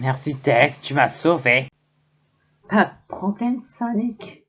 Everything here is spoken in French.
Merci Tess, tu m'as sauvé. Pas de problème, Sonic.